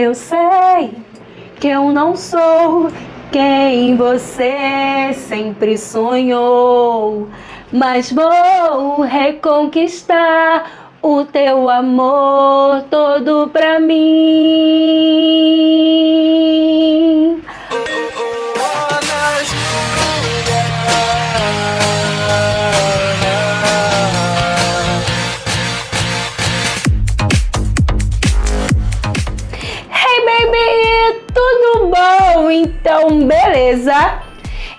Eu sei que eu não sou quem você sempre sonhou, mas vou reconquistar o teu amor todo pra mim. Então, beleza?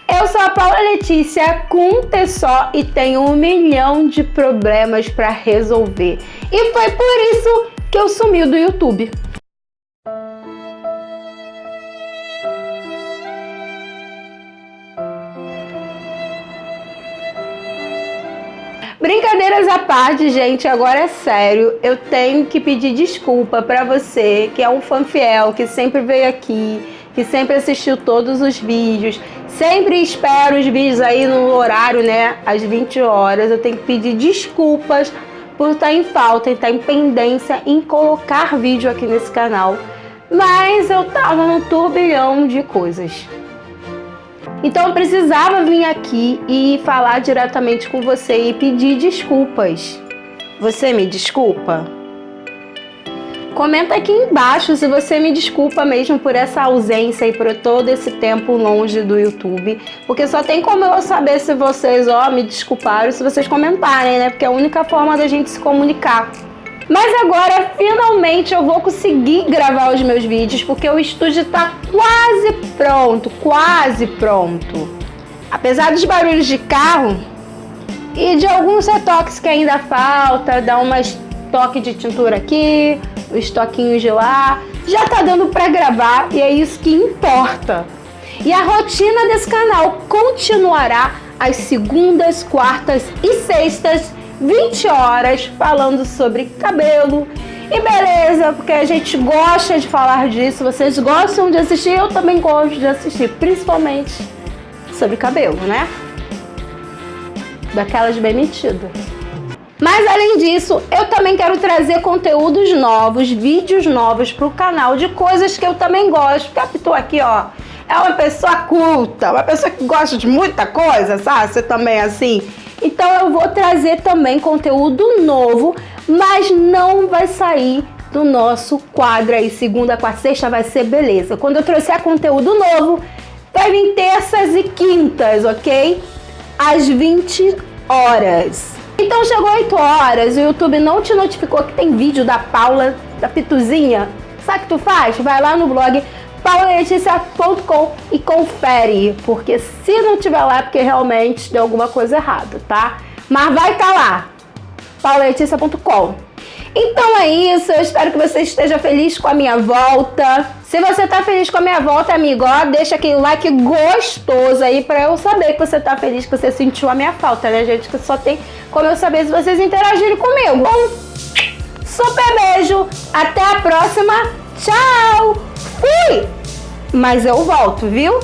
Eu sou a Paula Letícia com um só e tenho um milhão de problemas para resolver. E foi por isso que eu sumi do YouTube. Brincadeiras à parte, gente, agora é sério. Eu tenho que pedir desculpa para você que é um fã fiel, que sempre veio aqui, que sempre assistiu todos os vídeos, sempre espera os vídeos aí no horário, né, às 20 horas. Eu tenho que pedir desculpas por estar em falta, estar em pendência em colocar vídeo aqui nesse canal. Mas eu tava num turbilhão de coisas. Então eu precisava vir aqui e falar diretamente com você e pedir desculpas. Você me desculpa? Comenta aqui embaixo se você me desculpa mesmo por essa ausência e por todo esse tempo longe do YouTube. Porque só tem como eu saber se vocês ó, me desculparam se vocês comentarem, né? Porque é a única forma da gente se comunicar. Mas agora, finalmente, eu vou conseguir gravar os meus vídeos, porque o estúdio está quase pronto, quase pronto. Apesar dos barulhos de carro e de alguns retoques que ainda falta, dar umas toque de tintura aqui, os toquinhos de lá, já tá dando para gravar e é isso que importa. E a rotina desse canal continuará às segundas, quartas e sextas 20 horas falando sobre cabelo e beleza, porque a gente gosta de falar disso, vocês gostam de assistir, eu também gosto de assistir, principalmente sobre cabelo, né? Daquelas bem metidas. Mas além disso, eu também quero trazer conteúdos novos, vídeos novos para o canal de coisas que eu também gosto. A aqui, ó, é uma pessoa culta, uma pessoa que gosta de muita coisa, sabe? Você também é assim. Então eu vou trazer também conteúdo novo, mas não vai sair do nosso quadro aí, segunda, quarta, sexta vai ser beleza. Quando eu trouxer conteúdo novo, vai vir terças e quintas, ok? Às 20 horas. Então chegou 8 horas, o YouTube não te notificou que tem vídeo da Paula, da Pituzinha? Sabe o que tu faz? Vai lá no blog pauleticia.com e confere, porque se não tiver lá é porque realmente deu alguma coisa errada, tá? Mas vai estar tá lá, pauleticia.com. Então é isso, eu espero que você esteja feliz com a minha volta. Se você tá feliz com a minha volta, amigo, ó, deixa aquele like gostoso aí pra eu saber que você tá feliz, que você sentiu a minha falta, né, gente? Que só tem como eu saber se vocês interagirem comigo. Um super beijo, até a próxima, tchau! Fui! Mas eu volto, viu?